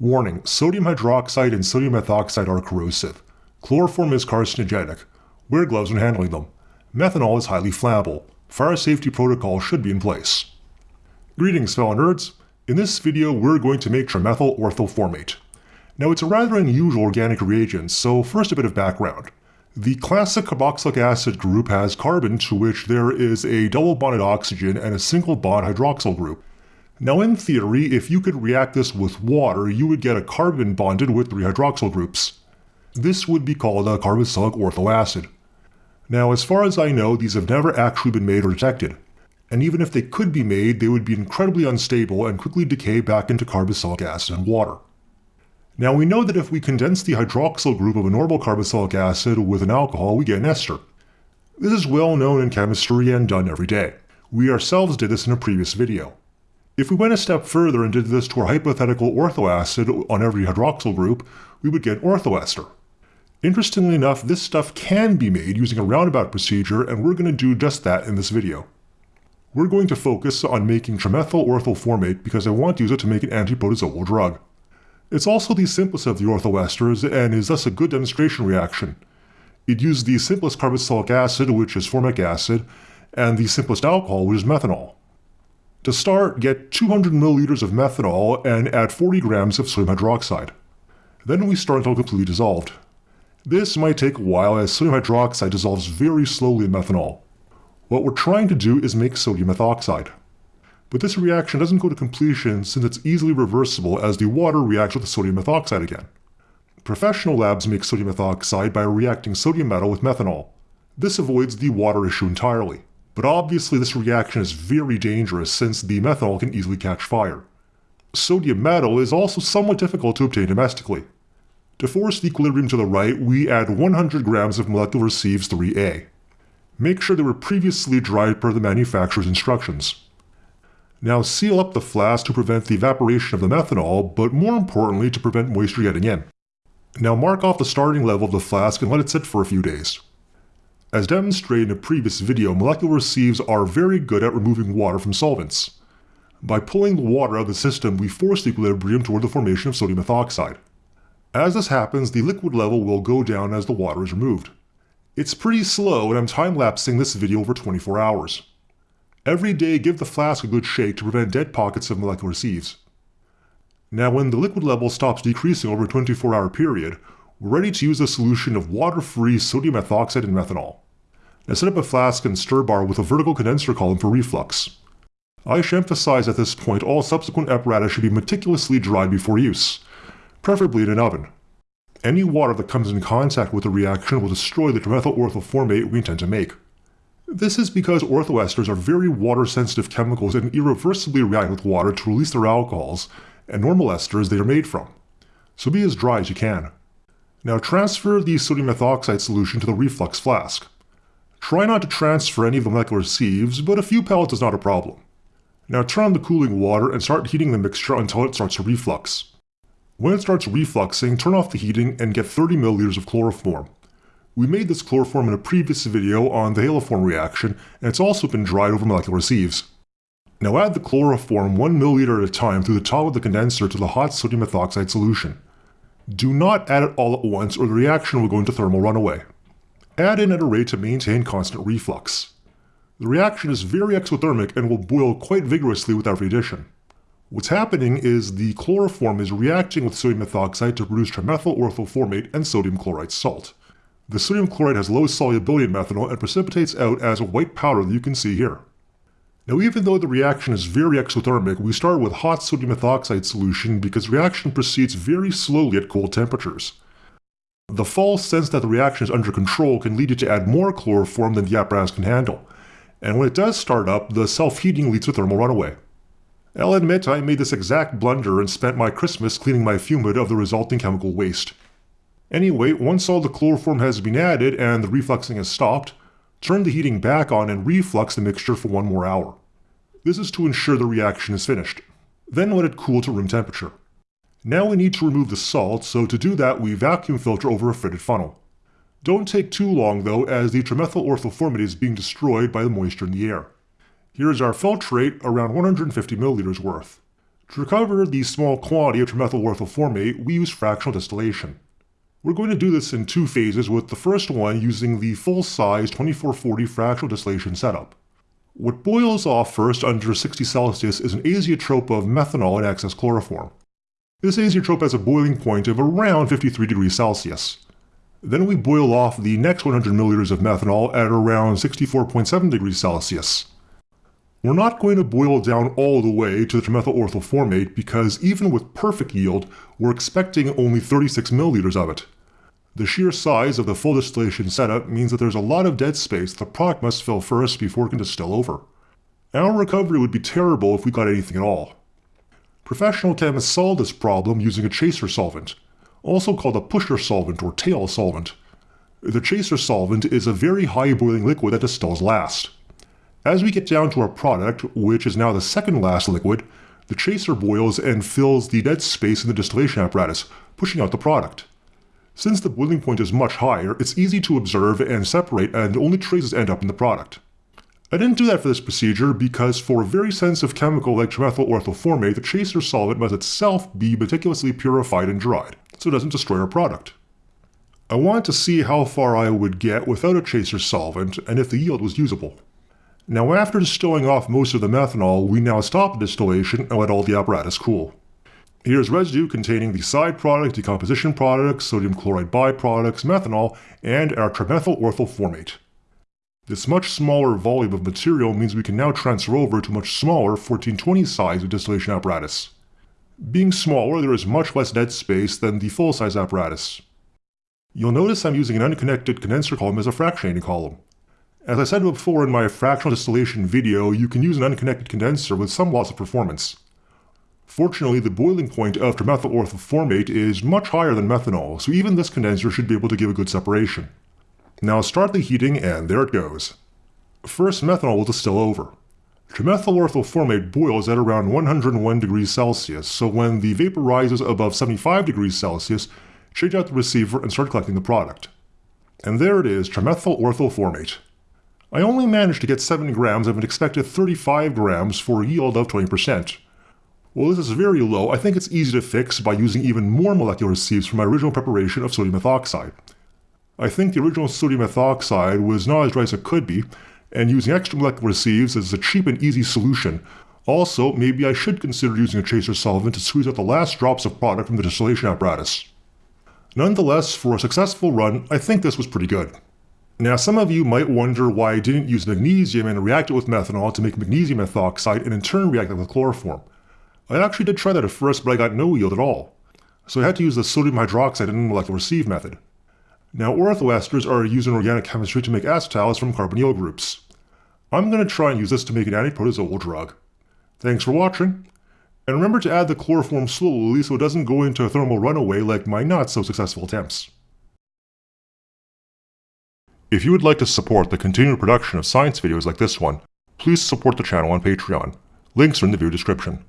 Warning, sodium hydroxide and sodium methoxide are corrosive. Chloroform is carcinogenic. Wear gloves when handling them. Methanol is highly flammable. Fire safety protocol should be in place. Greetings fellow nerds. In this video we're going to make trimethyl orthoformate. Now it's a rather unusual organic reagent, so first a bit of background. The classic carboxylic acid group has carbon to which there is a double bonded oxygen and a single bond hydroxyl group. Now in theory, if you could react this with water, you would get a carbon bonded with three hydroxyl groups. This would be called a carboxylic orthoacid. Now as far as I know, these have never actually been made or detected. And even if they could be made, they would be incredibly unstable and quickly decay back into carboxylic acid and water. Now we know that if we condense the hydroxyl group of a normal carboxylic acid with an alcohol, we get an ester. This is well known in chemistry and done every day. We ourselves did this in a previous video. If we went a step further and did this to our hypothetical orthoacid on every hydroxyl group, we would get orthoester. Interestingly enough, this stuff can be made using a roundabout procedure and we're going to do just that in this video. We're going to focus on making trimethyl orthoformate because I want to use it to make an antiprotozoal drug. It's also the simplest of the orthoesters and is thus a good demonstration reaction. It uses the simplest carboxylic acid, which is formic acid, and the simplest alcohol, which is methanol. To start, get 200 milliliters of methanol and add 40 grams of sodium hydroxide. Then we stir until completely dissolved. This might take a while as sodium hydroxide dissolves very slowly in methanol. What we're trying to do is make sodium methoxide. But this reaction doesn't go to completion since it's easily reversible as the water reacts with the sodium methoxide again. Professional labs make sodium methoxide by reacting sodium metal with methanol. This avoids the water issue entirely. But obviously this reaction is very dangerous since the methanol can easily catch fire. Sodium metal is also somewhat difficult to obtain domestically. To force the equilibrium to the right, we add 100 grams of molecular sieves 3A. Make sure they were previously dried per the manufacturer's instructions. Now seal up the flask to prevent the evaporation of the methanol, but more importantly to prevent moisture getting in. Now mark off the starting level of the flask and let it sit for a few days. As demonstrated in a previous video, molecular sieves are very good at removing water from solvents. By pulling the water out of the system, we force the equilibrium toward the formation of sodium methoxide. As this happens, the liquid level will go down as the water is removed. It's pretty slow and I'm time-lapsing this video over 24 hours. Every day give the flask a good shake to prevent dead pockets of molecular sieves. Now when the liquid level stops decreasing over a 24 hour period, we're ready to use a solution of water-free sodium methoxide and methanol. Now set up a flask and stir bar with a vertical condenser column for reflux. I should emphasize at this point all subsequent apparatus should be meticulously dried before use, preferably in an oven. Any water that comes in contact with the reaction will destroy the trimethyl orthoformate we intend to make. This is because orthoesters are very water-sensitive chemicals and irreversibly react with water to release their alcohols, and normal esters they are made from. So be as dry as you can. Now transfer the sodium methoxide solution to the reflux flask. Try not to transfer any of the molecular sieves, but a few pellets is not a problem. Now turn on the cooling water and start heating the mixture until it starts to reflux. When it starts refluxing, turn off the heating and get 30 milliliters of chloroform. We made this chloroform in a previous video on the haloform reaction, and it's also been dried over molecular sieves. Now add the chloroform 1 ml at a time through the top of the condenser to the hot sodium methoxide solution. Do not add it all at once or the reaction will go into thermal runaway. Add in at a rate to maintain constant reflux. The reaction is very exothermic and will boil quite vigorously with every addition. What's happening is the chloroform is reacting with sodium methoxide to produce trimethyl orthoformate and sodium chloride salt. The sodium chloride has low solubility in methanol and precipitates out as a white powder that you can see here. Now even though the reaction is very exothermic, we start with hot sodium methoxide solution because reaction proceeds very slowly at cold temperatures. The false sense that the reaction is under control can lead you to add more chloroform than the apparatus can handle, and when it does start up, the self-heating leads to thermal runaway. I'll admit I made this exact blunder and spent my Christmas cleaning my fume hood of the resulting chemical waste. Anyway, once all the chloroform has been added and the refluxing has stopped, turn the heating back on and reflux the mixture for one more hour. This is to ensure the reaction is finished. Then let it cool to room temperature. Now we need to remove the salt, so to do that we vacuum filter over a fritted funnel. Don't take too long though, as the trimethyl orthoformate is being destroyed by the moisture in the air. Here is our filtrate, around 150 milliliters worth. To recover the small quantity of trimethyl orthoformate, we use fractional distillation. We're going to do this in two phases with the first one using the full-size 2440 fractional distillation setup. What boils off first under 60 Celsius is an azeotrope of methanol in excess chloroform. This azeotrope has a boiling point of around 53 degrees Celsius. Then we boil off the next 100 milliliters of methanol at around 64.7 degrees Celsius. We're not going to boil down all the way to the trimethyl orthoformate because even with perfect yield, we're expecting only 36 milliliters of it. The sheer size of the full distillation setup means that there's a lot of dead space the product must fill first before it can distill over. Our recovery would be terrible if we got anything at all. Professional chemists solve this problem using a chaser solvent, also called a pusher solvent or tail solvent. The chaser solvent is a very high boiling liquid that distills last. As we get down to our product, which is now the second last liquid, the chaser boils and fills the dead space in the distillation apparatus, pushing out the product. Since the boiling point is much higher, it's easy to observe and separate and only traces end up in the product. I didn't do that for this procedure because for a very sensitive chemical like trimethyl orthoformate, the chaser solvent must itself be meticulously purified and dried, so it doesn't destroy our product. I wanted to see how far I would get without a chaser solvent and if the yield was usable. Now after distilling off most of the methanol, we now stop the distillation and let all the apparatus cool. Here's residue containing the side product, decomposition products, sodium chloride byproducts, methanol, and our trimethyl orthoformate. This much smaller volume of material means we can now transfer over to much smaller 1420 size of distillation apparatus. Being smaller, there is much less dead space than the full-size apparatus. You'll notice I'm using an unconnected condenser column as a fractionating column. As I said before in my fractional distillation video, you can use an unconnected condenser with some loss of performance. Fortunately, the boiling point of trimethyl orthoformate is much higher than methanol, so even this condenser should be able to give a good separation. Now start the heating and there it goes. First methanol will distill over. Trimethyl orthoformate boils at around 101 degrees Celsius, so when the vapor rises above 75 degrees Celsius, change out the receiver and start collecting the product. And there it is, trimethyl orthoformate. I only managed to get 7 grams of an expected 35 grams for a yield of 20%. While this is very low, I think it's easy to fix by using even more molecular sieves from my original preparation of sodium methoxide. I think the original sodium methoxide was not as dry as it could be, and using extra molecular sieves is a cheap and easy solution. Also, maybe I should consider using a chaser solvent to squeeze out the last drops of product from the distillation apparatus. Nonetheless, for a successful run, I think this was pretty good. Now some of you might wonder why I didn't use magnesium and react it with methanol to make magnesium methoxide and in turn react it with chloroform. I actually did try that at first, but I got no yield at all. So I had to use the sodium hydroxide and molecular sieve method. Now orthoesters are used in organic chemistry to make acetals from carbonyl groups. I'm going to try and use this to make an antiprotozoal drug. Thanks for watching, and remember to add the chloroform slowly so it doesn't go into a thermal runaway like my not so successful attempts. If you would like to support the continued production of science videos like this one, please support the channel on Patreon. Links are in the video description.